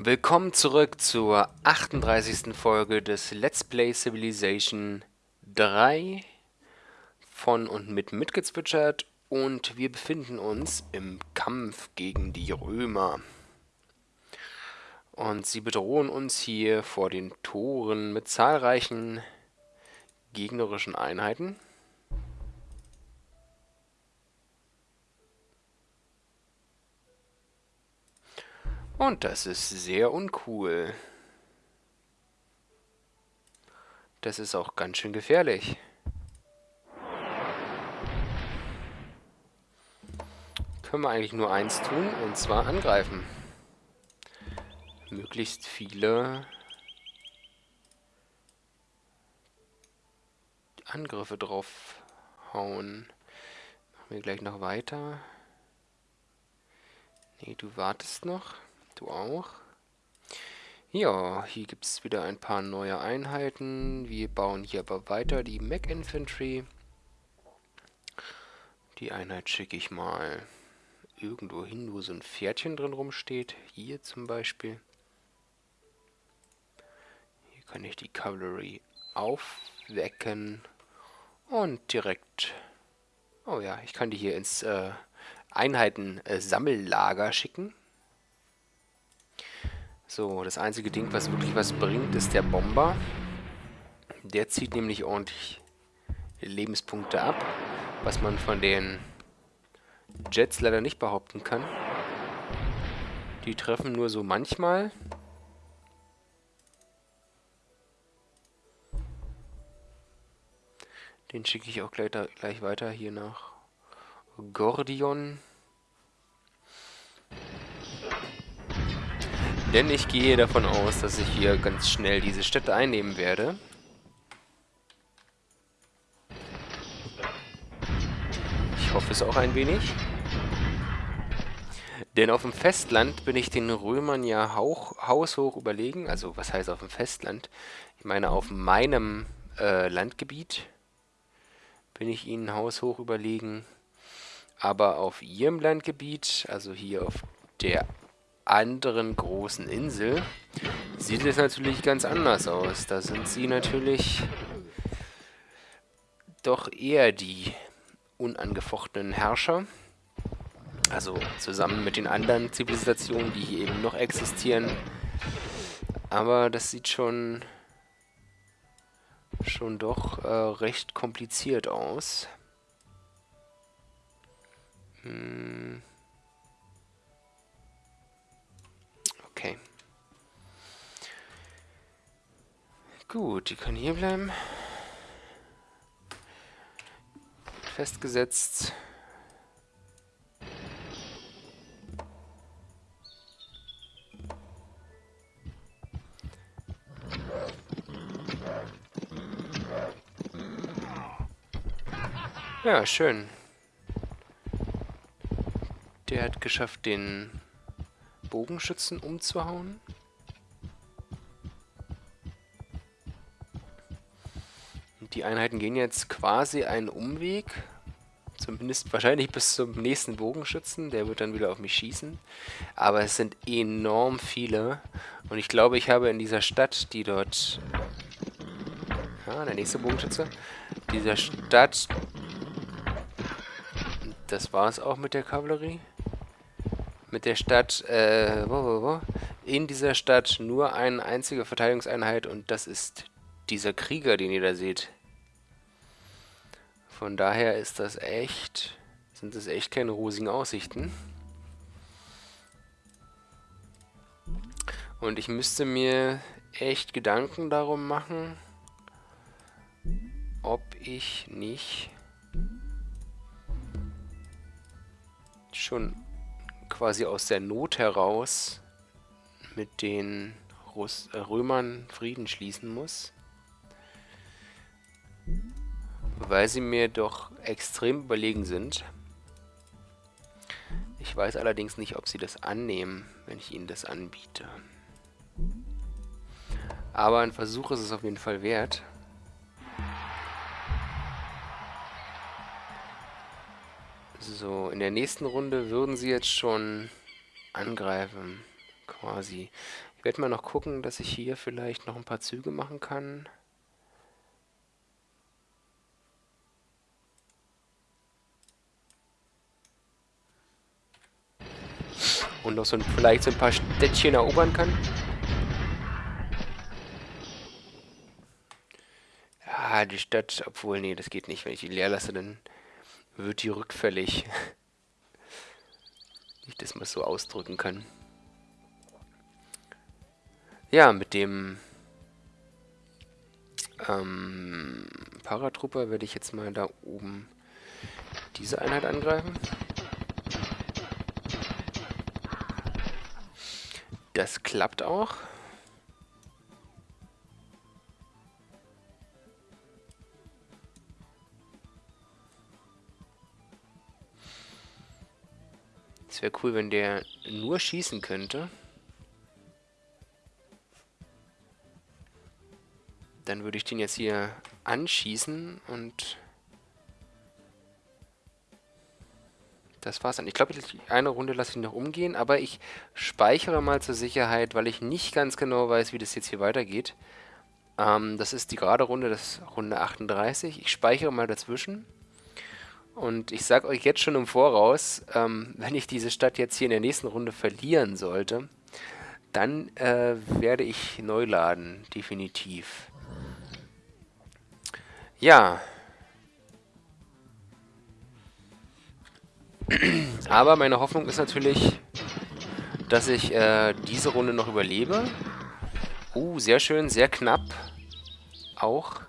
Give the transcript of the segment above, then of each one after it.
Willkommen zurück zur 38. Folge des Let's Play Civilization 3 von und mit mitgezwitschert und wir befinden uns im Kampf gegen die Römer. Und sie bedrohen uns hier vor den Toren mit zahlreichen gegnerischen Einheiten. Und das ist sehr uncool. Das ist auch ganz schön gefährlich. Können wir eigentlich nur eins tun, und zwar angreifen. Möglichst viele Angriffe drauf hauen. Machen wir gleich noch weiter. Nee, du wartest noch. Du auch? Ja, hier gibt es wieder ein paar neue Einheiten. Wir bauen hier aber weiter die Mac Infantry. Die Einheit schicke ich mal irgendwo hin, wo so ein Pferdchen drin rumsteht. Hier zum Beispiel. Hier kann ich die Cavalry aufwecken. Und direkt... Oh ja, ich kann die hier ins äh, Einheiten-Sammellager äh, schicken. So, das einzige Ding, was wirklich was bringt, ist der Bomber. Der zieht nämlich ordentlich Lebenspunkte ab, was man von den Jets leider nicht behaupten kann. Die treffen nur so manchmal. Den schicke ich auch gleich, gleich weiter hier nach Gordion. Denn ich gehe davon aus, dass ich hier ganz schnell diese Städte einnehmen werde. Ich hoffe es auch ein wenig. Denn auf dem Festland bin ich den Römern ja hauch, haushoch überlegen. Also was heißt auf dem Festland? Ich meine auf meinem äh, Landgebiet bin ich ihnen haushoch überlegen. Aber auf ihrem Landgebiet, also hier auf der anderen großen Insel sieht es natürlich ganz anders aus. Da sind sie natürlich doch eher die unangefochtenen Herrscher. Also zusammen mit den anderen Zivilisationen, die hier eben noch existieren. Aber das sieht schon schon doch äh, recht kompliziert aus. Hm. Gut, die können hier bleiben. Festgesetzt. Ja, schön. Der hat geschafft, den Bogenschützen umzuhauen. Die Einheiten gehen jetzt quasi einen Umweg. Zumindest wahrscheinlich bis zum nächsten Bogenschützen. Der wird dann wieder auf mich schießen. Aber es sind enorm viele. Und ich glaube, ich habe in dieser Stadt, die dort... Ja, der nächste Bogenschütze. Dieser Stadt... Das war es auch mit der Kavallerie mit der Stadt, äh, wo, wo, wo, in dieser Stadt nur eine einzige Verteidigungseinheit und das ist dieser Krieger, den ihr da seht. Von daher ist das echt, sind das echt keine rosigen Aussichten. Und ich müsste mir echt Gedanken darum machen, ob ich nicht schon quasi aus der Not heraus mit den Russ äh, Römern Frieden schließen muss. Weil sie mir doch extrem überlegen sind. Ich weiß allerdings nicht, ob sie das annehmen, wenn ich ihnen das anbiete. Aber ein Versuch ist es auf jeden Fall wert. So, in der nächsten Runde würden sie jetzt schon angreifen quasi. Ich werde mal noch gucken, dass ich hier vielleicht noch ein paar Züge machen kann. Und noch so ein, vielleicht so ein paar Städtchen erobern kann. Ja, die Stadt, obwohl, nee, das geht nicht. Wenn ich die leer lasse, dann wird die rückfällig. ich das mal so ausdrücken kann. Ja, mit dem ähm, Paratrooper werde ich jetzt mal da oben diese Einheit angreifen. Das klappt auch. Es wäre cool, wenn der nur schießen könnte. Dann würde ich den jetzt hier anschießen und das war's dann. Ich glaube, eine Runde lasse ich noch umgehen, aber ich speichere mal zur Sicherheit, weil ich nicht ganz genau weiß, wie das jetzt hier weitergeht. Ähm, das ist die gerade Runde, das ist Runde 38. Ich speichere mal dazwischen. Und ich sage euch jetzt schon im Voraus, ähm, wenn ich diese Stadt jetzt hier in der nächsten Runde verlieren sollte, dann äh, werde ich neu laden, definitiv. Ja. Aber meine Hoffnung ist natürlich, dass ich äh, diese Runde noch überlebe. Uh, sehr schön, sehr knapp. Auch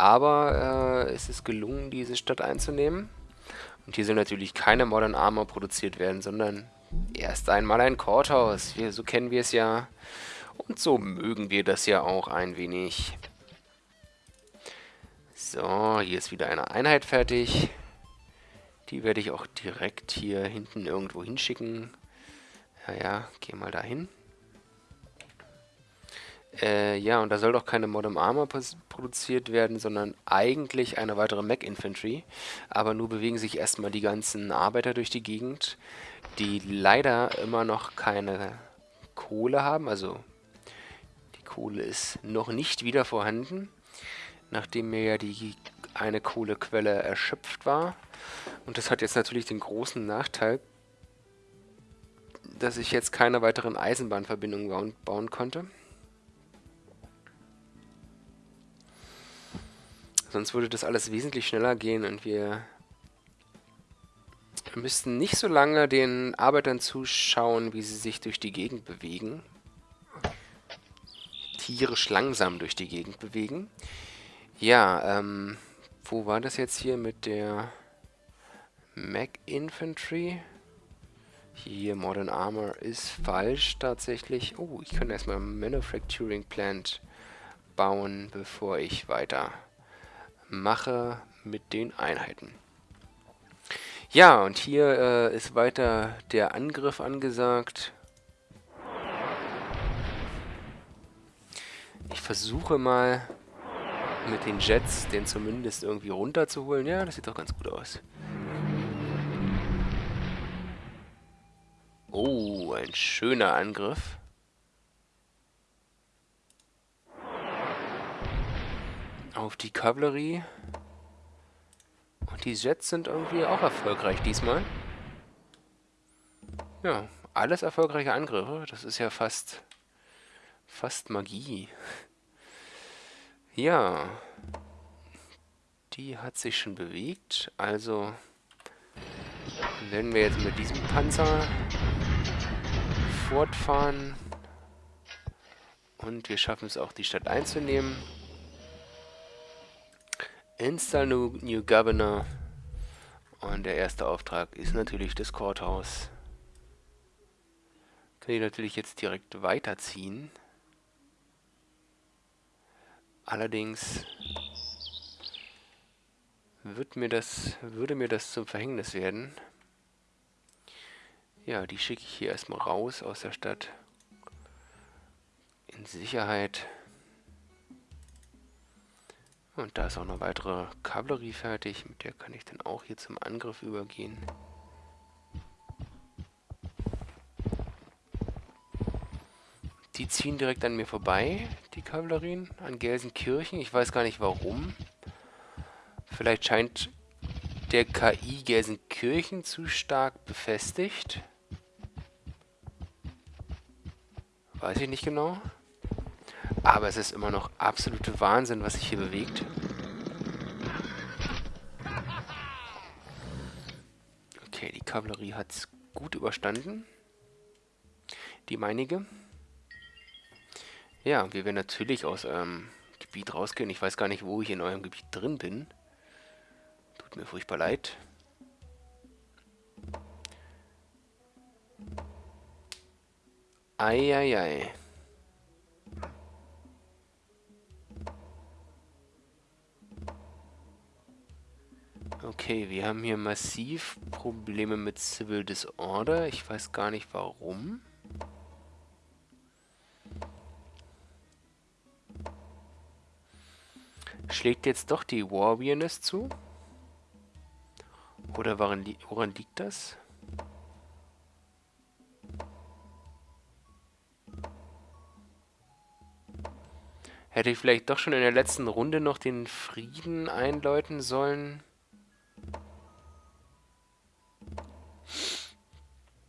aber äh, es ist gelungen, diese Stadt einzunehmen. Und hier soll natürlich keine Modern Armor produziert werden, sondern erst einmal ein Courthouse. Wir, so kennen wir es ja. Und so mögen wir das ja auch ein wenig. So, hier ist wieder eine Einheit fertig. Die werde ich auch direkt hier hinten irgendwo hinschicken. Ja, ja, geh mal dahin. Äh, ja, und da soll doch keine Modern Armor produziert werden, sondern eigentlich eine weitere Mac Infantry. Aber nur bewegen sich erstmal die ganzen Arbeiter durch die Gegend, die leider immer noch keine Kohle haben. Also die Kohle ist noch nicht wieder vorhanden, nachdem mir ja die eine Kohlequelle erschöpft war. Und das hat jetzt natürlich den großen Nachteil, dass ich jetzt keine weiteren Eisenbahnverbindungen bauen, konnte. Sonst würde das alles wesentlich schneller gehen und wir müssten nicht so lange den Arbeitern zuschauen, wie sie sich durch die Gegend bewegen. Tierisch langsam durch die Gegend bewegen. Ja, ähm, wo war das jetzt hier mit der Mac Infantry? Hier, Modern Armor ist falsch tatsächlich. Oh, ich kann erstmal Manufacturing Plant bauen, bevor ich weiter mache mit den Einheiten. Ja, und hier äh, ist weiter der Angriff angesagt. Ich versuche mal mit den Jets den zumindest irgendwie runterzuholen. Ja, das sieht doch ganz gut aus. Oh, ein schöner Angriff. auf die Kavallerie. Und die Jets sind irgendwie auch erfolgreich diesmal. Ja, alles erfolgreiche Angriffe. Das ist ja fast, fast Magie. Ja, die hat sich schon bewegt. Also werden wir jetzt mit diesem Panzer fortfahren. Und wir schaffen es auch, die Stadt einzunehmen. Install new, new Governor. Und der erste Auftrag ist natürlich das Courthouse. Kann ich natürlich jetzt direkt weiterziehen. Allerdings wird mir das, würde mir das zum Verhängnis werden. Ja, die schicke ich hier erstmal raus aus der Stadt. In Sicherheit. Und da ist auch eine weitere Kavallerie fertig. Mit der kann ich dann auch hier zum Angriff übergehen. Die ziehen direkt an mir vorbei, die Kavallerien, an Gelsenkirchen. Ich weiß gar nicht warum. Vielleicht scheint der KI Gelsenkirchen zu stark befestigt. Weiß ich nicht genau. Aber es ist immer noch absolute Wahnsinn, was sich hier bewegt. Okay, die Kavallerie hat es gut überstanden. Die meinige. Ja, wir werden natürlich aus eurem Gebiet rausgehen. Ich weiß gar nicht, wo ich in eurem Gebiet drin bin. Tut mir furchtbar leid. Eieiei. Okay, wir haben hier massiv Probleme mit Civil Disorder. Ich weiß gar nicht warum. Schlägt jetzt doch die Warwearness zu? Oder woran, li woran liegt das? Hätte ich vielleicht doch schon in der letzten Runde noch den Frieden einläuten sollen?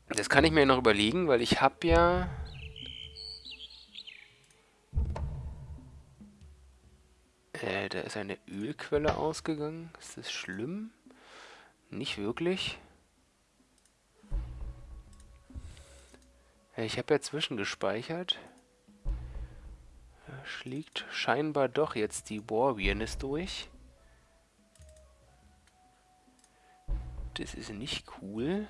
Das kann ich mir noch überlegen, weil ich habe ja da ist eine Ölquelle ausgegangen. Ist das schlimm? Nicht wirklich. Ich habe ja zwischengespeichert. Da schlägt scheinbar doch jetzt die Warwearness durch. Das ist nicht cool.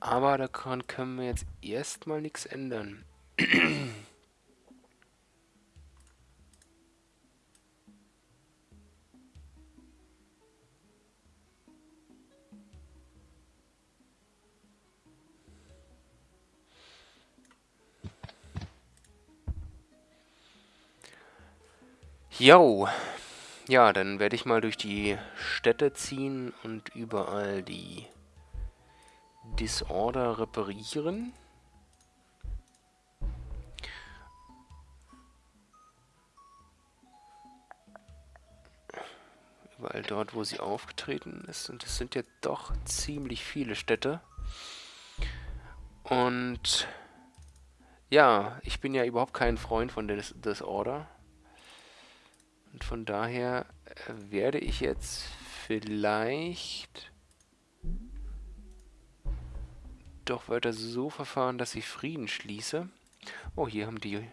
Aber daran können wir jetzt erstmal nichts ändern. Jo. Ja, dann werde ich mal durch die Städte ziehen und überall die Disorder reparieren. Überall dort, wo sie aufgetreten ist. Und es sind ja doch ziemlich viele Städte. Und ja, ich bin ja überhaupt kein Freund von Dis Disorder. Und von daher äh, werde ich jetzt vielleicht doch weiter so verfahren, dass ich Frieden schließe. Oh, hier haben die,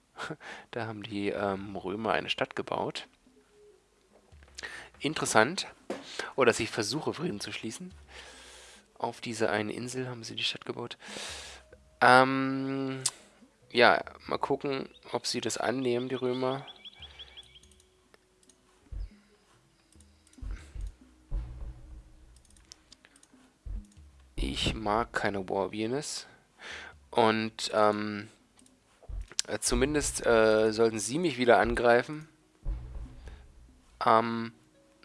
da haben die ähm, Römer eine Stadt gebaut. Interessant. Oder oh, dass ich versuche, Frieden zu schließen. Auf dieser einen Insel haben sie die Stadt gebaut. Ähm, ja, mal gucken, ob sie das annehmen, die Römer. Ich mag keine Warwearness. Und ähm, äh, zumindest äh, sollten sie mich wieder angreifen. Ähm,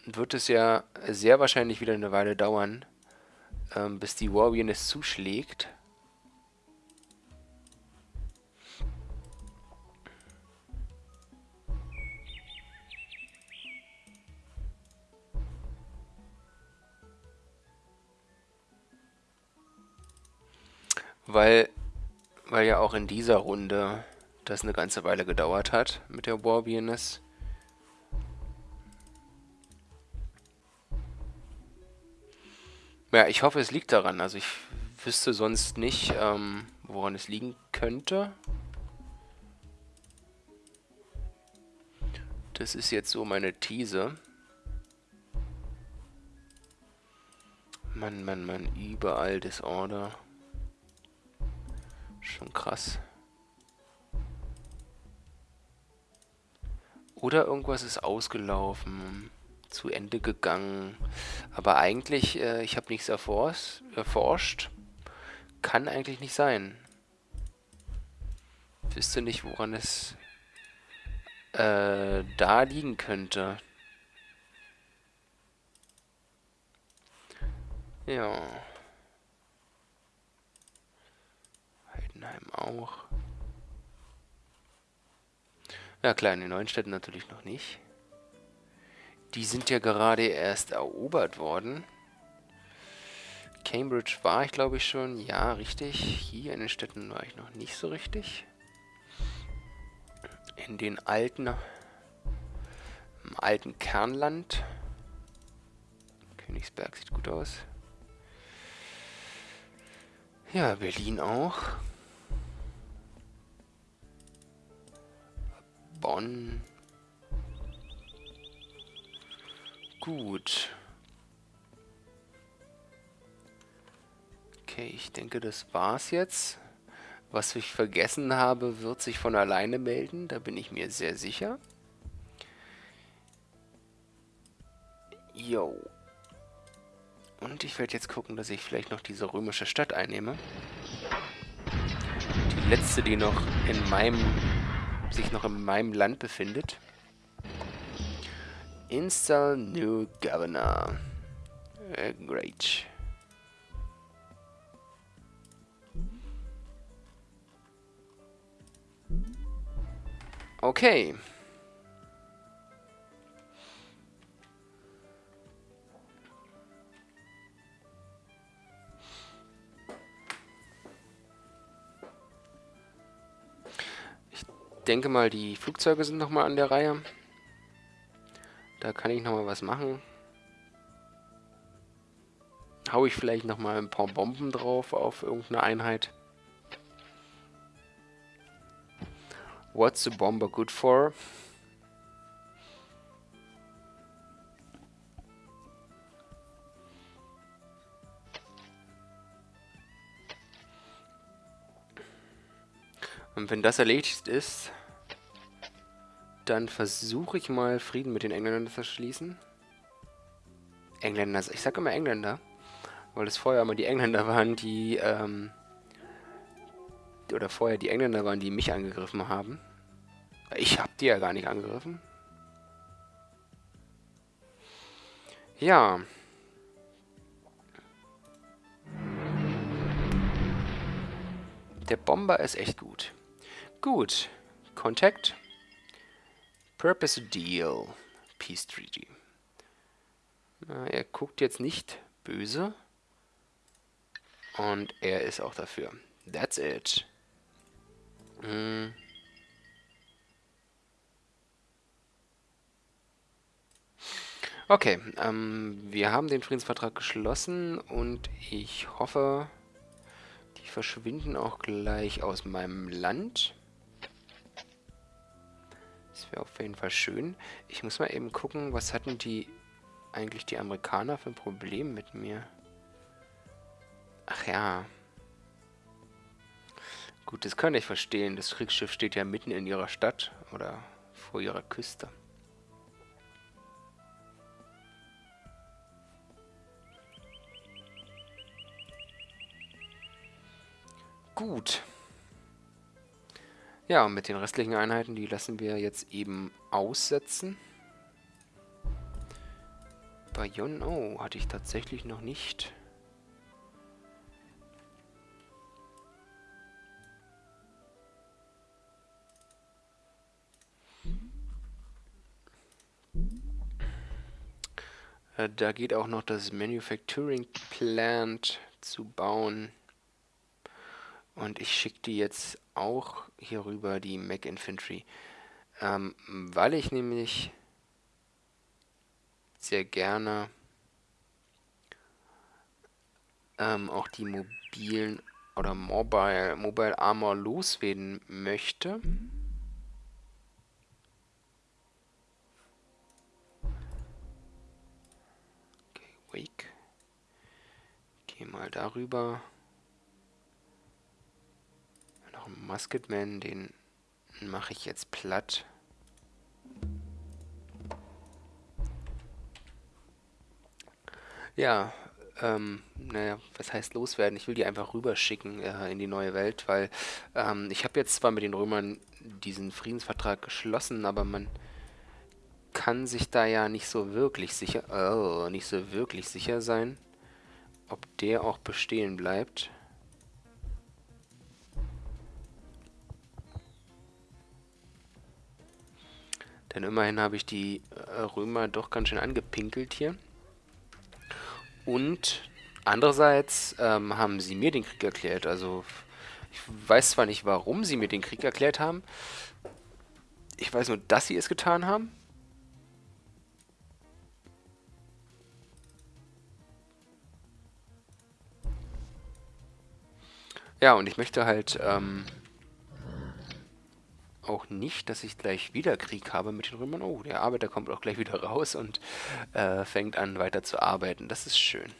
wird es ja sehr wahrscheinlich wieder eine Weile dauern, ähm, bis die Warwearness zuschlägt. Weil, weil ja auch in dieser Runde das eine ganze Weile gedauert hat mit der Warbeerness. Ja, ich hoffe, es liegt daran. Also ich wüsste sonst nicht, ähm, woran es liegen könnte. Das ist jetzt so meine These. Mann, Mann, Mann, überall Disorder. Schon krass. Oder irgendwas ist ausgelaufen, zu Ende gegangen. Aber eigentlich, äh, ich habe nichts erforscht, erforscht. Kann eigentlich nicht sein. Wüsste nicht, woran es äh, da liegen könnte. Ja. Mannheim auch. Ja klar, in den neuen Städten natürlich noch nicht. Die sind ja gerade erst erobert worden. Cambridge war ich, glaube ich, schon. Ja, richtig. Hier in den Städten war ich noch nicht so richtig. In den alten, im alten Kernland. Königsberg sieht gut aus. Ja, Berlin auch. Bonn. Gut. Okay, ich denke, das war's jetzt. Was ich vergessen habe, wird sich von alleine melden. Da bin ich mir sehr sicher. Jo. Und ich werde jetzt gucken, dass ich vielleicht noch diese römische Stadt einnehme. Die letzte, die noch in meinem, sich noch in meinem Land befindet. Install new governor. Uh, great. Okay. Denke mal, die Flugzeuge sind nochmal an der Reihe. Da kann ich nochmal was machen. Hau ich vielleicht nochmal ein paar Bomben drauf auf irgendeine Einheit. What's a bomber good for? Und wenn das erledigt ist, dann versuche ich mal Frieden mit den Engländern zu schließen. Engländer, ich sage immer Engländer, weil es vorher immer die Engländer waren, die ähm, oder vorher die Engländer waren, die mich angegriffen haben. Ich habe die ja gar nicht angegriffen. Ja. Der Bomber ist echt gut. Gut. Contact. Purpose Deal. Peace Treaty. Na, er guckt jetzt nicht böse. Und er ist auch dafür. That's it. Hm. Okay, ähm, wir haben den Friedensvertrag geschlossen und ich hoffe, die verschwinden auch gleich aus meinem Land. Das wäre auf jeden Fall schön. Ich muss mal eben gucken, was hatten die eigentlich die Amerikaner für ein Problem mit mir? Ach ja, Gut, das kann ich verstehen. Das Kriegsschiff steht ja mitten in ihrer Stadt oder vor ihrer Küste. Gut. Ja, und mit den restlichen Einheiten, die lassen wir jetzt eben aussetzen. Bayonne, oh, hatte ich tatsächlich noch nicht. Äh, da geht auch noch das Manufacturing Plant zu bauen. Und ich schicke die jetzt auch hier rüber, die Mac Infantry. Ähm, weil ich nämlich sehr gerne ähm, auch die mobilen oder Mobile, Mobile Armor loswerden möchte. Wake. Geh mal darüber. Musketman, den mache ich jetzt platt. Ja, ähm, naja, was heißt loswerden? Ich will die einfach rüberschicken äh, in die neue Welt, weil ähm, ich habe jetzt zwar mit den Römern diesen Friedensvertrag geschlossen, aber man kann sich da ja nicht so wirklich sicher, oh, nicht so wirklich sicher sein, ob der auch bestehen bleibt. Denn immerhin habe ich die äh, Römer doch ganz schön angepinkelt hier. Und andererseits ähm, haben sie mir den Krieg erklärt. Also ich weiß zwar nicht, warum sie mir den Krieg erklärt haben. Ich weiß nur, dass sie es getan haben. Ja, und ich möchte halt ähm, auch nicht, dass ich gleich wieder Krieg habe mit den Römern. Oh, der Arbeiter kommt auch gleich wieder raus und äh, fängt an weiter zu arbeiten. Das ist schön.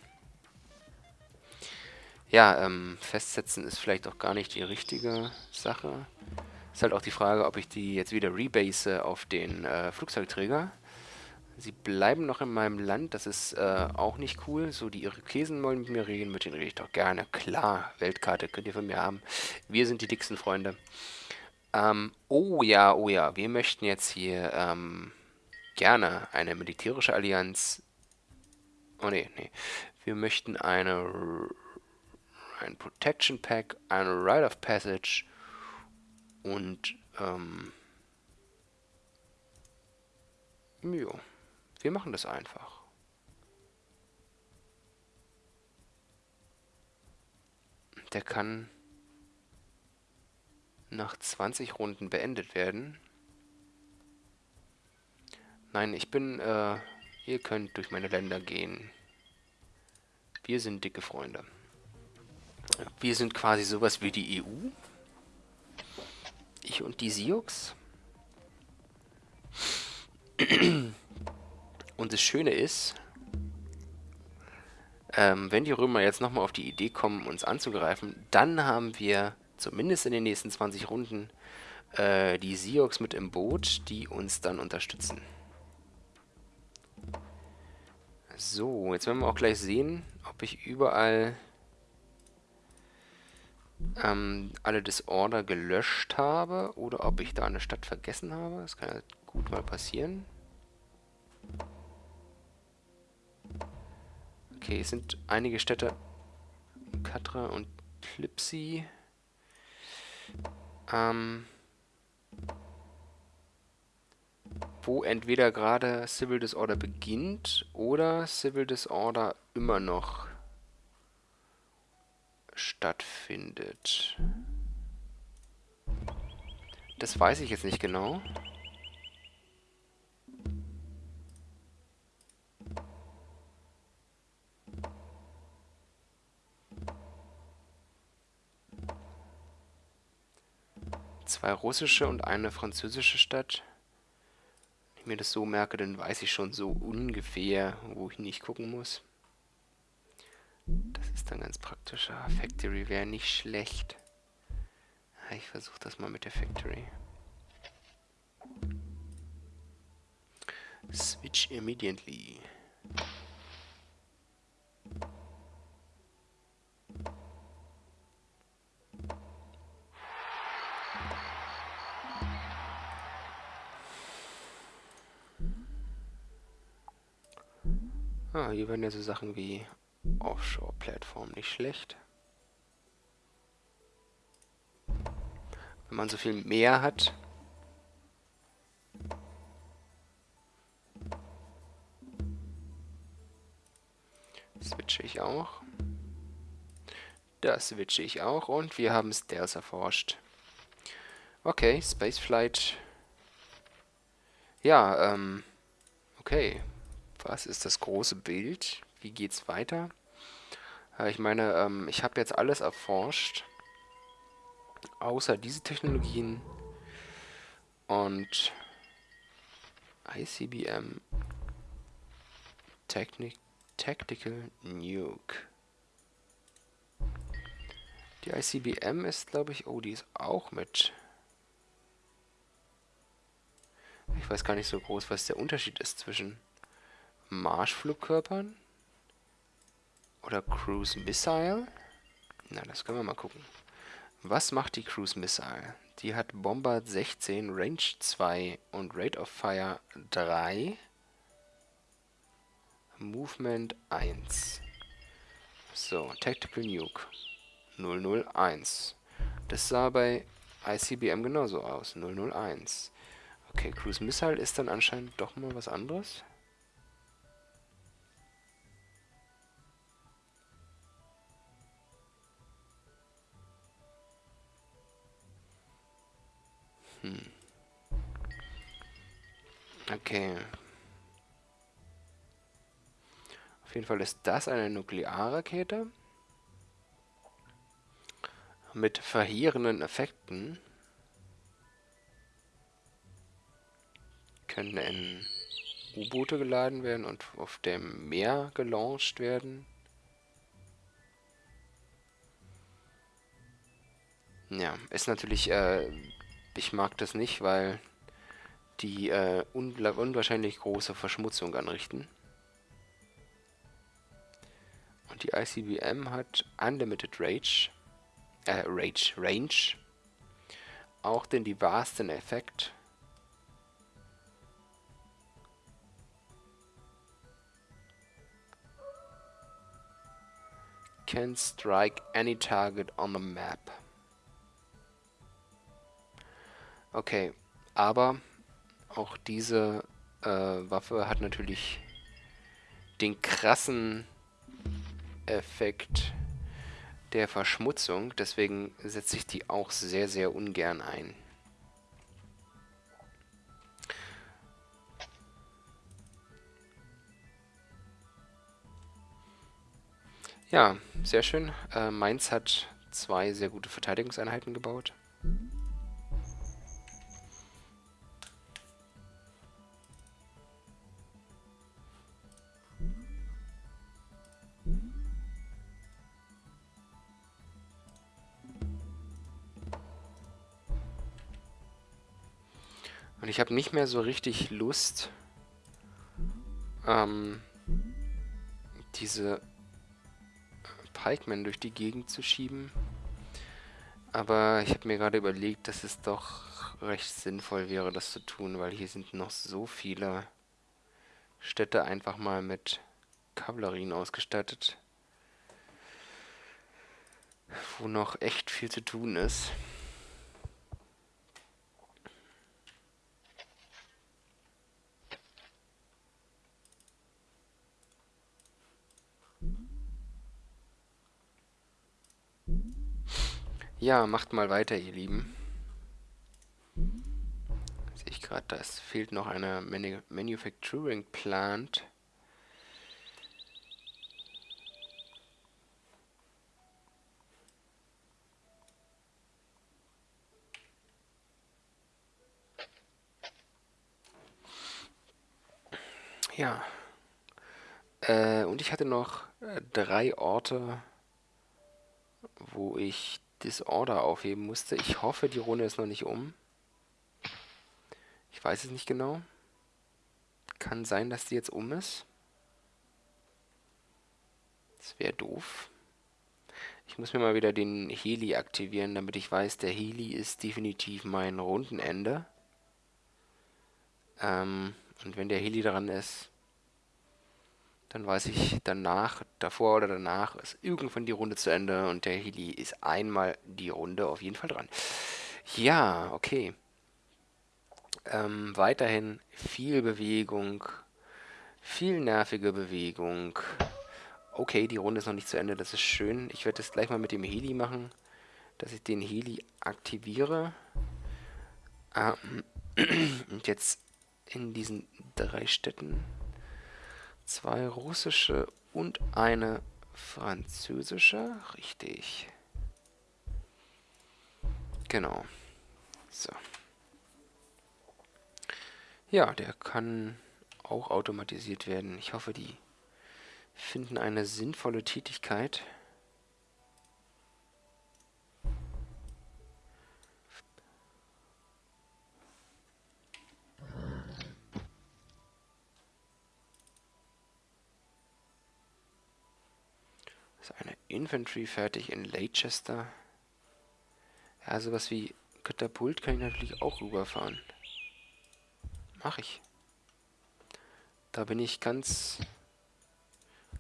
Ja, ähm, festsetzen ist vielleicht auch gar nicht die richtige Sache. Ist halt auch die Frage, ob ich die jetzt wieder rebase auf den äh, Flugzeugträger. Sie bleiben noch in meinem Land, das ist äh, auch nicht cool. So, die Irokesen wollen mit mir reden, mit denen rede ich doch gerne. Klar, Weltkarte könnt ihr von mir haben. Wir sind die dicksten Freunde. Ähm, oh ja, oh ja, wir möchten jetzt hier ähm, gerne eine militärische Allianz... Oh nee, nee. Wir möchten eine ein Protection Pack, eine Rite of Passage und ähm, jo. Wir machen das einfach. Der kann nach 20 Runden beendet werden. Nein, ich bin, äh, ihr könnt durch meine Länder gehen. Wir sind dicke Freunde. Wir sind quasi sowas wie die EU. Ich und die Sioux. Und das Schöne ist, ähm, wenn die Römer jetzt nochmal auf die Idee kommen, uns anzugreifen, dann haben wir zumindest in den nächsten 20 Runden äh, die Sioux mit im Boot, die uns dann unterstützen. So, jetzt werden wir auch gleich sehen, ob ich überall ähm, alle Disorder gelöscht habe oder ob ich da eine Stadt vergessen habe. Das kann ja gut mal passieren. Okay, es sind einige Städte. Katra und Klipsi. Ähm, wo entweder gerade Civil Disorder beginnt oder Civil Disorder immer noch stattfindet. Das weiß ich jetzt nicht genau. Zwei russische und eine französische Stadt. Wenn ich mir das so merke, dann weiß ich schon so ungefähr, wo ich nicht gucken muss. Das ist dann ganz praktisch. Ah, Factory wäre nicht schlecht. Ich versuche das mal mit der Factory. Switch immediately. Ah, hier werden ja so Sachen wie Offshore-Plattform nicht schlecht. Wenn man so viel mehr hat. Switche ich auch. Das switche ich auch und wir haben Stealth erforscht. Okay, Spaceflight. Ja, ähm, okay. Was ist das große Bild? Wie geht's weiter? Äh, ich meine, ähm, ich habe jetzt alles erforscht. Außer diese Technologien. Und ICBM Technik Tactical Nuke. Die ICBM ist, glaube ich... Oh, die ist auch mit... Ich weiß gar nicht so groß, was der Unterschied ist zwischen... Marschflugkörpern? Oder Cruise Missile? Na, das können wir mal gucken. Was macht die Cruise Missile? Die hat Bombard 16, Range 2 und Rate of Fire 3. Movement 1. So, Tactical Nuke 001. Das sah bei ICBM genauso aus, 001. Okay, Cruise Missile ist dann anscheinend doch mal was anderes. Hm. Okay. Auf jeden Fall ist das eine Nuklearrakete mit verheerenden Effekten. Können in U-Boote geladen werden und auf dem Meer gelauncht werden. Ja, ist natürlich, äh, ich mag das nicht, weil die äh, unwahrscheinlich große Verschmutzung anrichten. Und die ICBM hat Unlimited Rage, äh, Rage, Range, auch den diversen Effekt. Can strike any target on the map. Okay, aber auch diese äh, Waffe hat natürlich den krassen Effekt der Verschmutzung. Deswegen setze ich die auch sehr, sehr ungern ein. Ja, sehr schön. Äh, Mainz hat zwei sehr gute Verteidigungseinheiten gebaut. Und ich habe nicht mehr so richtig Lust, ähm, diese Pikemen durch die Gegend zu schieben. Aber ich habe mir gerade überlegt, dass es doch recht sinnvoll wäre, das zu tun, weil hier sind noch so viele Städte einfach mal mit Kavallerien ausgestattet, wo noch echt viel zu tun ist. Ja, macht mal weiter, ihr Lieben. Sehe ich gerade, da fehlt noch eine Manu Manufacturing Plant. Ja. Äh, und ich hatte noch äh, drei Orte, wo ich Disorder aufheben musste. Ich hoffe, die Runde ist noch nicht um. Ich weiß es nicht genau. Kann sein, dass die jetzt um ist. Das wäre doof. Ich muss mir mal wieder den Heli aktivieren, damit ich weiß, der Heli ist definitiv mein Rundenende. Ähm, und wenn der Heli dran ist, dann weiß ich danach, davor oder danach, ist irgendwann die Runde zu Ende und der Heli ist einmal die Runde auf jeden Fall dran. Ja, okay. Ähm, weiterhin viel Bewegung, viel nervige Bewegung. Okay, die Runde ist noch nicht zu Ende, das ist schön. Ich werde das gleich mal mit dem Heli machen, dass ich den Heli aktiviere. Ähm, und jetzt in diesen drei Städten Zwei russische und eine französische. Richtig. Genau. So. Ja, der kann auch automatisiert werden. Ich hoffe, die finden eine sinnvolle Tätigkeit. Infantry fertig in Leicester. Ja, sowas wie Katapult kann ich natürlich auch rüberfahren. Mach ich. Da bin ich ganz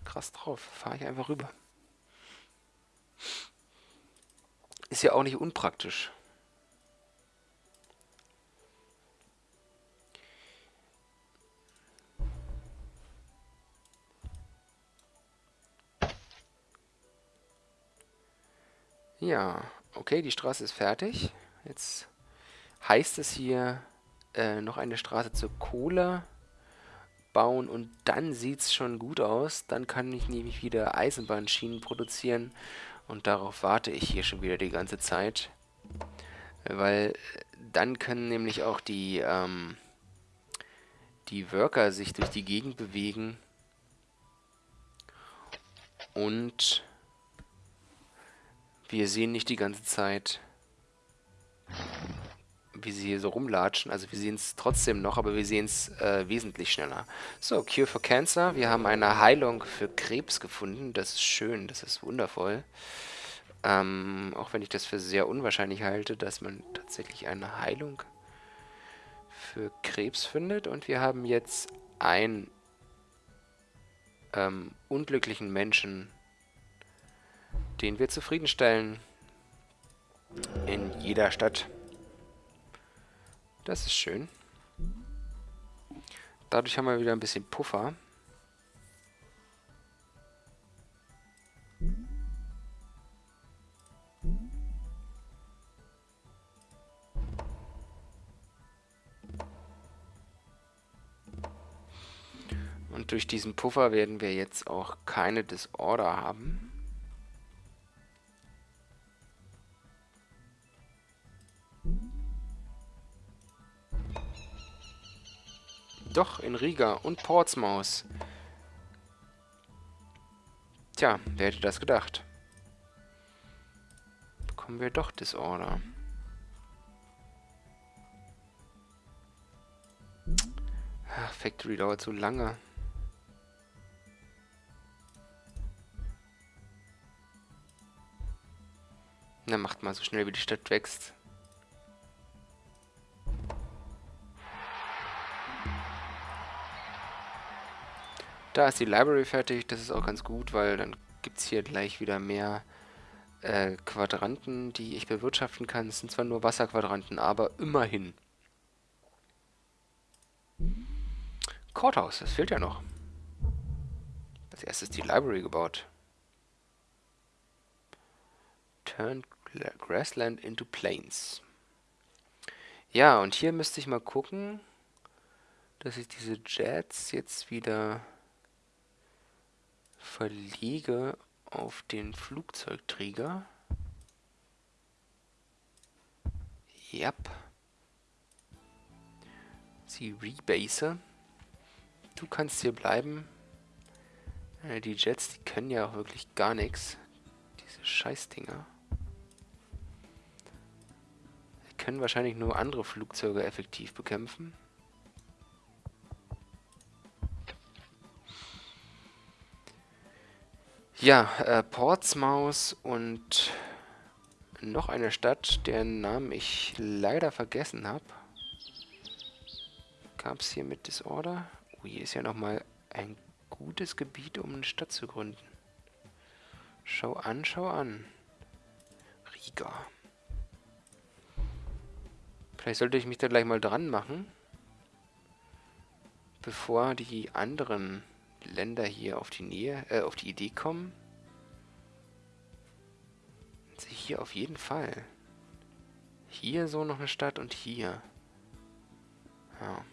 krass drauf. Fahre ich einfach rüber. Ist ja auch nicht unpraktisch. Ja, okay, die Straße ist fertig. Jetzt heißt es hier äh, noch eine Straße zur Kohle bauen und dann sieht es schon gut aus. Dann kann ich nämlich wieder Eisenbahnschienen produzieren und darauf warte ich hier schon wieder die ganze Zeit. Weil dann können nämlich auch die, ähm, die Worker sich durch die Gegend bewegen und wir sehen nicht die ganze Zeit, wie sie hier so rumlatschen. Also wir sehen es trotzdem noch, aber wir sehen es äh, wesentlich schneller. So, Cure for Cancer. Wir haben eine Heilung für Krebs gefunden. Das ist schön, das ist wundervoll. Ähm, auch wenn ich das für sehr unwahrscheinlich halte, dass man tatsächlich eine Heilung für Krebs findet. Und wir haben jetzt einen ähm, unglücklichen Menschen den wir zufriedenstellen in jeder Stadt. Das ist schön. Dadurch haben wir wieder ein bisschen Puffer. Und durch diesen Puffer werden wir jetzt auch keine Disorder haben. Doch, in Riga und Portsmouth. Tja, wer hätte das gedacht? Bekommen wir doch Disorder. Ach, Factory dauert so lange. Na, macht mal so schnell, wie die Stadt wächst. Da ist die Library fertig, das ist auch ganz gut, weil dann gibt es hier gleich wieder mehr äh, Quadranten, die ich bewirtschaften kann. Es sind zwar nur Wasserquadranten, aber immerhin. Courthouse, das fehlt ja noch. Als erstes die Library gebaut. Turn Grassland into Plains. Ja, und hier müsste ich mal gucken, dass ich diese Jets jetzt wieder verlege auf den Flugzeugträger. Yep. Sie rebase. Du kannst hier bleiben. Äh, die Jets, die können ja auch wirklich gar nichts. Diese Scheißdinger. Die können wahrscheinlich nur andere Flugzeuge effektiv bekämpfen. Ja, äh, Portsmouth und noch eine Stadt, deren Namen ich leider vergessen habe. Gab es hier mit Disorder? Oh, hier ist ja nochmal ein gutes Gebiet, um eine Stadt zu gründen. Schau an, schau an. Riga. Vielleicht sollte ich mich da gleich mal dran machen, bevor die anderen Länder hier auf die Nähe, äh, auf die Idee kommen. Also hier auf jeden Fall. Hier so noch eine Stadt und hier. Ja.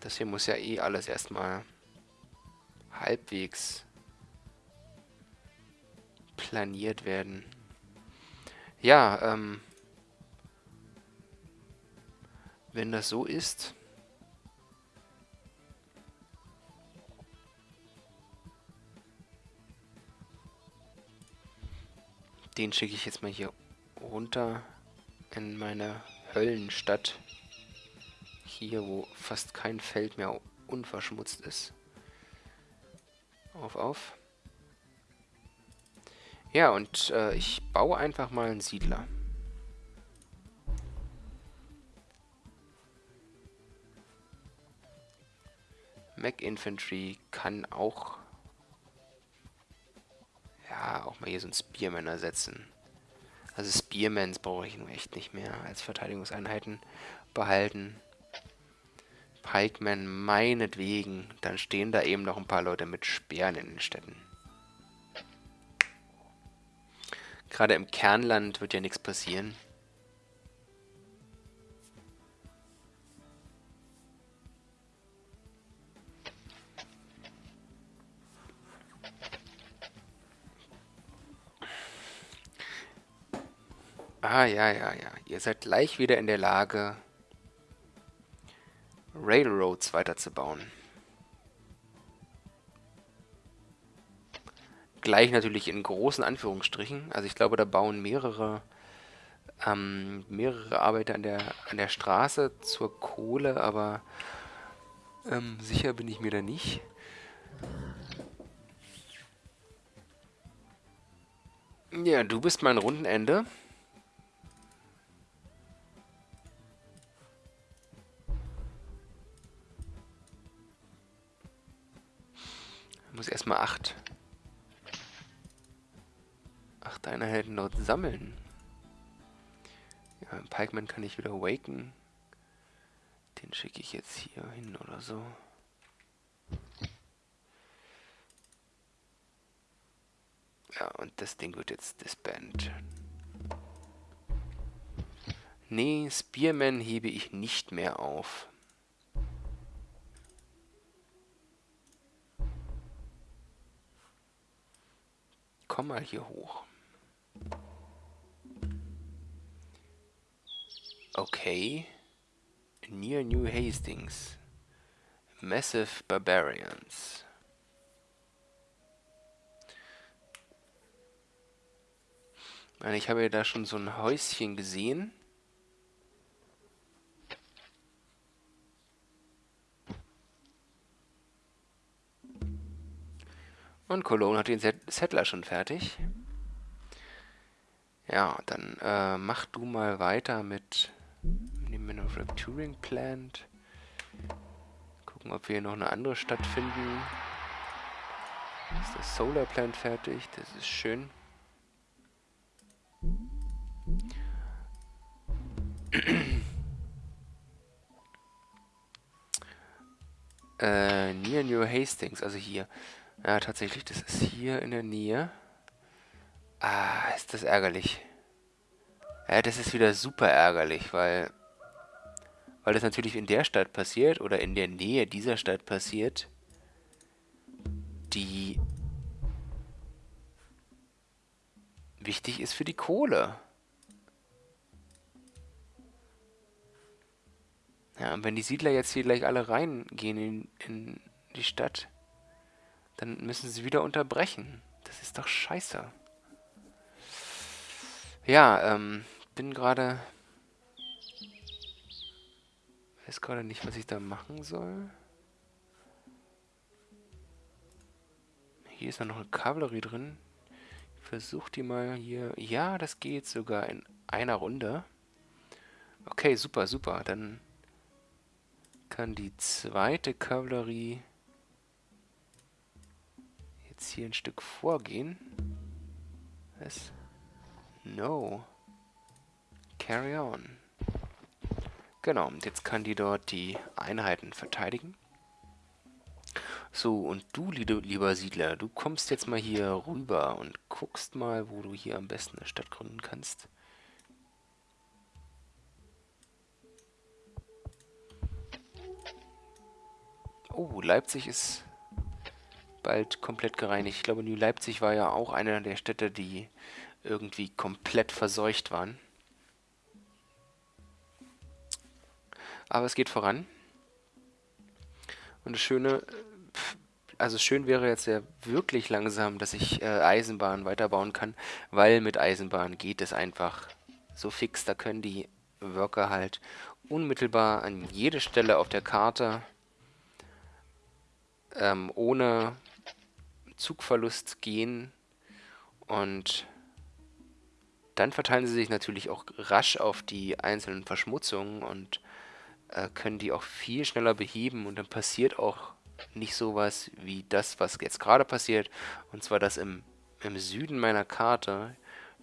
Das hier muss ja eh alles erstmal halbwegs planiert werden. Ja, ähm, wenn das so ist, Den schicke ich jetzt mal hier runter in meine Höllenstadt. Hier, wo fast kein Feld mehr unverschmutzt ist. Auf, auf. Ja, und äh, ich baue einfach mal einen Siedler. Mac Infantry kann auch ja, auch mal hier so einen Spearman ersetzen. Also Spearmans brauche ich nun echt nicht mehr als Verteidigungseinheiten behalten. Pikemen meinetwegen. Dann stehen da eben noch ein paar Leute mit Speeren in den Städten. Gerade im Kernland wird ja nichts passieren. Ah, ja, ja, ja. Ihr seid gleich wieder in der Lage, Railroads weiterzubauen. Gleich natürlich in großen Anführungsstrichen. Also ich glaube, da bauen mehrere, ähm, mehrere Arbeiter an der, an der Straße zur Kohle, aber ähm, sicher bin ich mir da nicht. Ja, du bist mein Rundenende. Muss erstmal acht. Acht Einheiten dort sammeln. Ja, Pikeman kann ich wieder awaken. Den schicke ich jetzt hier hin oder so. Ja, und das Ding wird jetzt disband. Nee, Spearman hebe ich nicht mehr auf. Komm mal hier hoch. Okay. Near New Hastings. Massive Barbarians. Ich habe ja da schon so ein Häuschen gesehen. Und Cologne hat den Settler schon fertig. Ja, dann äh, mach du mal weiter mit dem Manufacturing Plant. Gucken, ob wir hier noch eine andere Stadt finden. Ist das Solar Plant fertig? Das ist schön. äh, near New Hastings, also hier. Ja, tatsächlich, das ist hier in der Nähe. Ah, ist das ärgerlich. Ja, das ist wieder super ärgerlich, weil... Weil das natürlich in der Stadt passiert, oder in der Nähe dieser Stadt passiert, die wichtig ist für die Kohle. Ja, und wenn die Siedler jetzt hier gleich alle reingehen in, in die Stadt, dann müssen sie wieder unterbrechen. Das ist doch scheiße. Ja, ähm, bin gerade... Weiß gerade nicht, was ich da machen soll. Hier ist noch eine Kavallerie drin. Ich versuche die mal hier... Ja, das geht sogar in einer Runde. Okay, super, super. Dann kann die zweite Kavallerie jetzt hier ein Stück vorgehen. Was? No. Carry on. Genau, und jetzt kann die dort die Einheiten verteidigen. So, und du, lieber Siedler, du kommst jetzt mal hier rüber und guckst mal, wo du hier am besten eine Stadt gründen kannst. Oh, Leipzig ist bald komplett gereinigt. Ich glaube, New Leipzig war ja auch eine der Städte, die irgendwie komplett verseucht waren. Aber es geht voran. Und das Schöne, also schön wäre jetzt ja wirklich langsam, dass ich äh, Eisenbahn weiterbauen kann, weil mit Eisenbahn geht es einfach so fix. Da können die Worker halt unmittelbar an jede Stelle auf der Karte ähm, ohne Zugverlust gehen und dann verteilen sie sich natürlich auch rasch auf die einzelnen Verschmutzungen und äh, können die auch viel schneller beheben und dann passiert auch nicht sowas wie das, was jetzt gerade passiert, und zwar, dass im, im Süden meiner Karte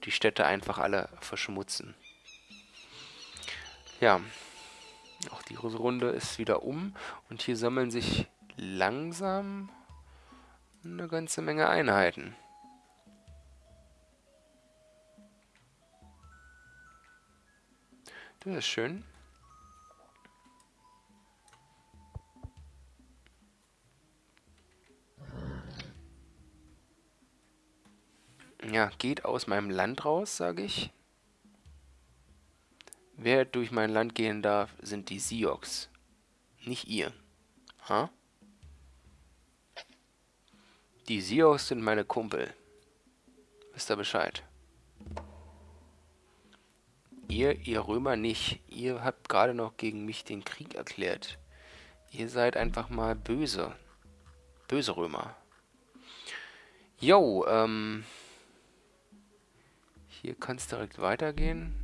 die Städte einfach alle verschmutzen. Ja, auch die Runde ist wieder um und hier sammeln sich langsam eine ganze Menge Einheiten. Das ist schön. Ja, geht aus meinem Land raus, sage ich. Wer durch mein Land gehen darf, sind die Siox. Nicht ihr. Ha? Huh? Die Sioux sind meine Kumpel. Wisst ihr Bescheid? Ihr, ihr Römer nicht. Ihr habt gerade noch gegen mich den Krieg erklärt. Ihr seid einfach mal böse. Böse Römer. Jo, ähm... Hier kann es direkt weitergehen.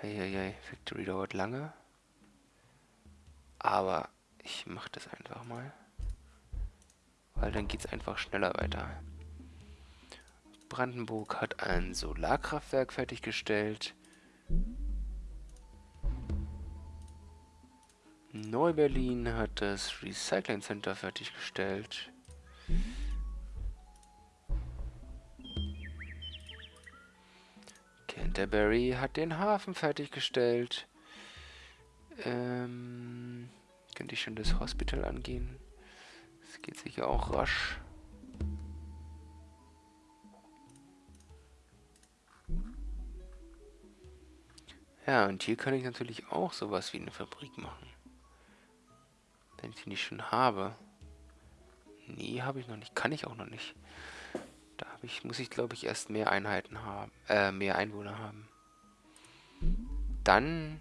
Eieiei, Victory dauert lange. Aber ich mache das einfach mal. Weil dann geht es einfach schneller weiter. Brandenburg hat ein Solarkraftwerk fertiggestellt. Neu-Berlin hat das Recycling Center fertiggestellt. Canterbury hat den Hafen fertiggestellt. Ähm, könnte ich schon das Hospital angehen? Das geht sicher auch rasch. Ja, und hier kann ich natürlich auch sowas wie eine Fabrik machen. Wenn ich die nicht schon habe. Nee, habe ich noch nicht. Kann ich auch noch nicht. Da ich, muss ich, glaube ich, erst mehr Einheiten haben. Äh, mehr Einwohner haben. Dann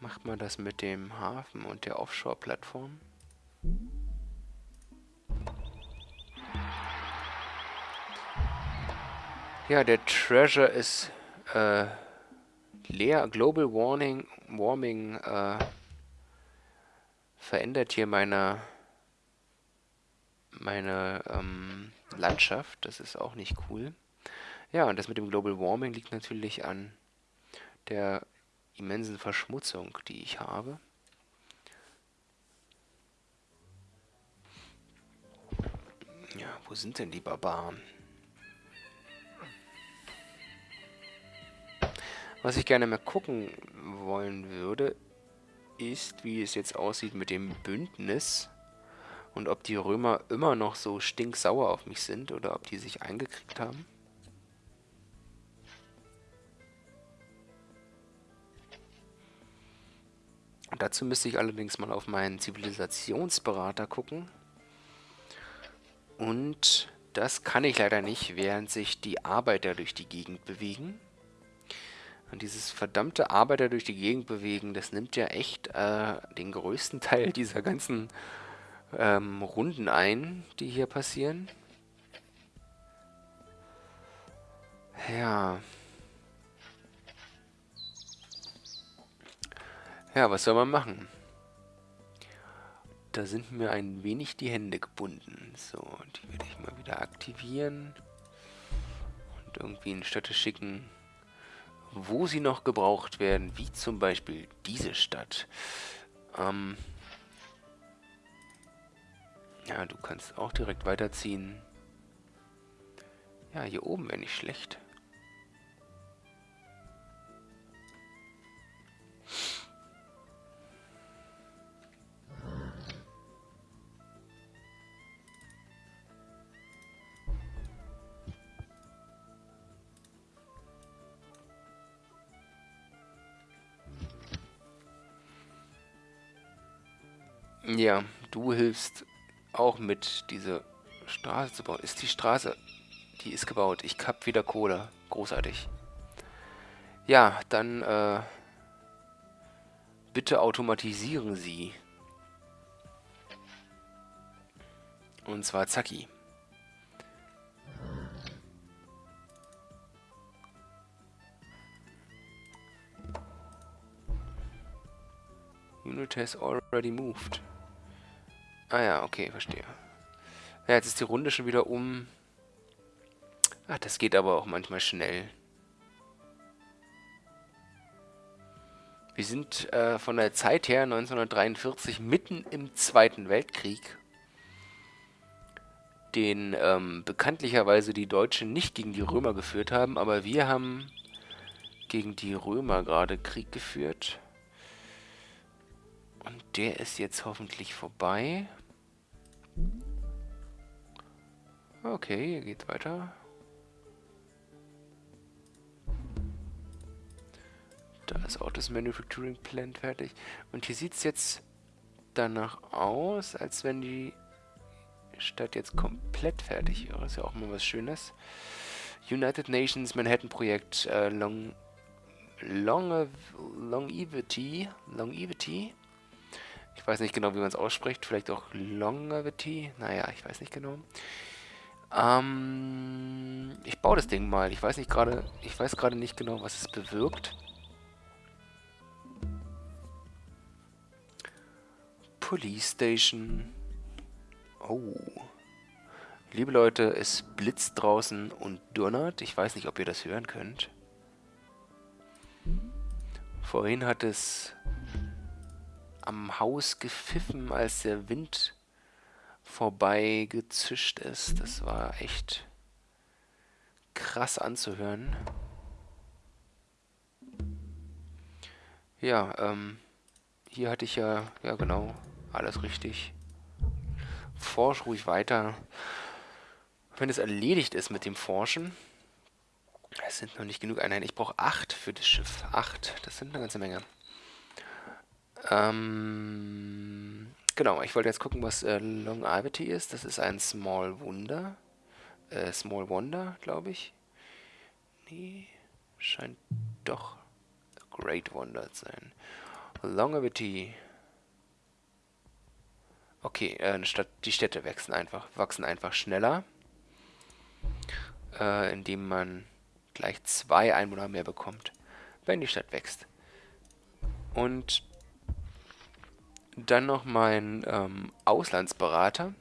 macht man das mit dem Hafen und der Offshore-Plattform. Ja, der Treasure ist äh, leer. Global Warning, Warming äh, verändert hier meine, meine ähm, Landschaft. Das ist auch nicht cool. Ja, und das mit dem Global Warming liegt natürlich an der immensen Verschmutzung, die ich habe. Sind denn die Barbaren? Was ich gerne mal gucken wollen würde, ist, wie es jetzt aussieht mit dem Bündnis und ob die Römer immer noch so stinksauer auf mich sind oder ob die sich eingekriegt haben. Dazu müsste ich allerdings mal auf meinen Zivilisationsberater gucken. Und das kann ich leider nicht, während sich die Arbeiter durch die Gegend bewegen. Und dieses verdammte Arbeiter durch die Gegend bewegen, das nimmt ja echt äh, den größten Teil dieser ganzen ähm, Runden ein, die hier passieren. Ja. Ja, was soll man machen? Da sind mir ein wenig die Hände gebunden. So, die werde ich mal wieder aktivieren. Und irgendwie in Städte schicken, wo sie noch gebraucht werden, wie zum Beispiel diese Stadt. Ähm ja, du kannst auch direkt weiterziehen. Ja, hier oben wäre nicht schlecht. Ja, du hilfst auch mit, diese Straße zu bauen. Ist die Straße... Die ist gebaut. Ich hab wieder Kohle. Großartig. Ja, dann, äh... Bitte automatisieren Sie. Und zwar Zacki. Unit has already moved. Ah ja, okay, verstehe. Ja, jetzt ist die Runde schon wieder um. Ach, das geht aber auch manchmal schnell. Wir sind äh, von der Zeit her 1943 mitten im Zweiten Weltkrieg, den ähm, bekanntlicherweise die Deutschen nicht gegen die Römer geführt haben, aber wir haben gegen die Römer gerade Krieg geführt. Und der ist jetzt hoffentlich vorbei. Okay, hier geht's weiter. Da ist auch das Manufacturing Plant fertig. Und hier sieht es jetzt danach aus, als wenn die Stadt jetzt komplett fertig wäre. Ist ja auch mal was Schönes. United Nations Manhattan Projekt äh, Long, Long, Longevity. Longevity. Ich weiß nicht genau, wie man es ausspricht. Vielleicht auch Longevity. Naja, ich weiß nicht genau. Ähm, ich baue das Ding mal. Ich weiß nicht gerade, ich weiß gerade nicht genau, was es bewirkt. Police Station. Oh. Liebe Leute, es blitzt draußen und donnert. Ich weiß nicht, ob ihr das hören könnt. Vorhin hat es am Haus gepfiffen, als der Wind vorbei gezischt ist. Das war echt krass anzuhören. Ja, ähm, hier hatte ich ja, ja genau, alles richtig. Forsch ruhig weiter. Wenn es erledigt ist mit dem Forschen. Es sind noch nicht genug Einheiten. Ich brauche acht für das Schiff. Acht. Das sind eine ganze Menge. Ähm, genau, ich wollte jetzt gucken, was äh, Longevity ist. Das ist ein Small Wonder. Äh, Small Wonder, glaube ich. Nee, scheint doch Great Wonder zu sein. Longevity. Okay, äh, Stadt, die Städte wachsen einfach, wachsen einfach schneller, äh, indem man gleich zwei Einwohner mehr bekommt, wenn die Stadt wächst. Und dann noch mein ähm, Auslandsberater.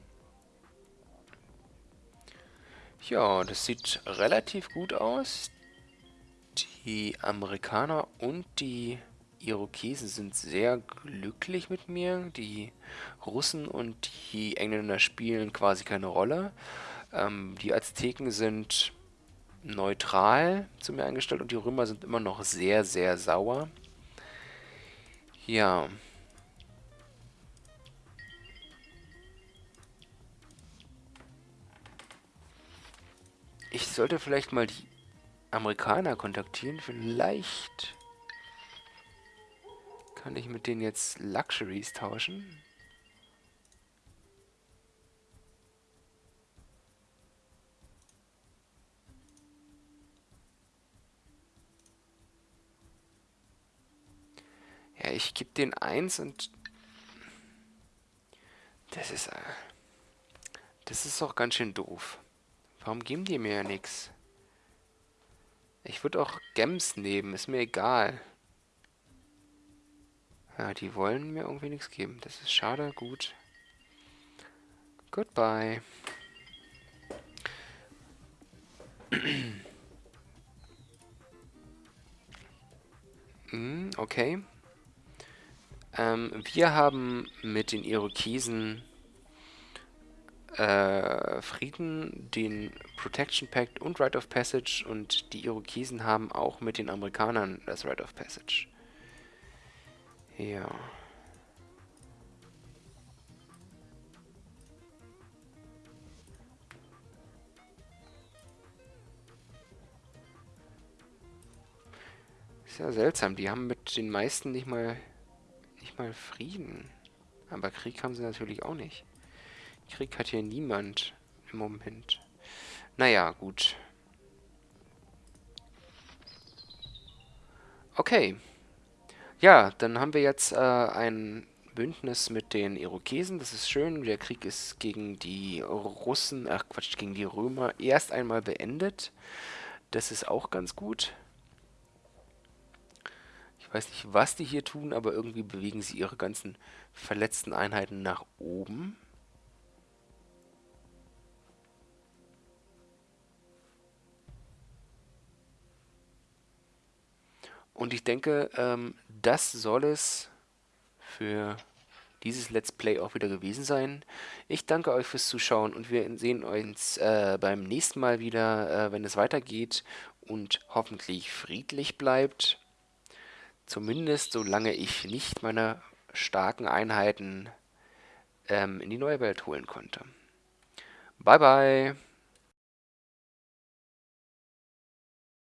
Ja, das sieht relativ gut aus. Die Amerikaner und die Irokesen sind sehr glücklich mit mir. Die Russen und die Engländer spielen quasi keine Rolle. Ähm, die Azteken sind neutral zu mir eingestellt und die Römer sind immer noch sehr, sehr sauer. Ja. Ich sollte vielleicht mal die Amerikaner kontaktieren. Vielleicht kann ich mit denen jetzt Luxuries tauschen? Ja, ich gebe den 1 und... Das ist... Äh, das ist auch ganz schön doof. Warum geben die mir ja nichts? Ich würde auch Gems nehmen, ist mir egal. Ja, die wollen mir irgendwie nichts geben. Das ist schade. Gut. Goodbye. mm, okay. Ähm, wir haben mit den Irokesen äh, Frieden, den Protection Pact und Right of Passage und die Irokesen haben auch mit den Amerikanern das Right of Passage. Ja. Ist ja seltsam, die haben mit den meisten nicht mal nicht mal Frieden. Aber Krieg haben sie natürlich auch nicht. Krieg hat hier niemand im Moment. Naja, gut. Okay. Ja, dann haben wir jetzt äh, ein Bündnis mit den Irokesen. Das ist schön. Der Krieg ist gegen die Russen, ach Quatsch, gegen die Römer erst einmal beendet. Das ist auch ganz gut. Ich weiß nicht, was die hier tun, aber irgendwie bewegen sie ihre ganzen verletzten Einheiten nach oben. Und ich denke, ähm, das soll es für dieses Let's Play auch wieder gewesen sein. Ich danke euch fürs Zuschauen und wir sehen uns äh, beim nächsten Mal wieder, äh, wenn es weitergeht und hoffentlich friedlich bleibt. Zumindest solange ich nicht meine starken Einheiten ähm, in die neue Welt holen konnte. Bye bye!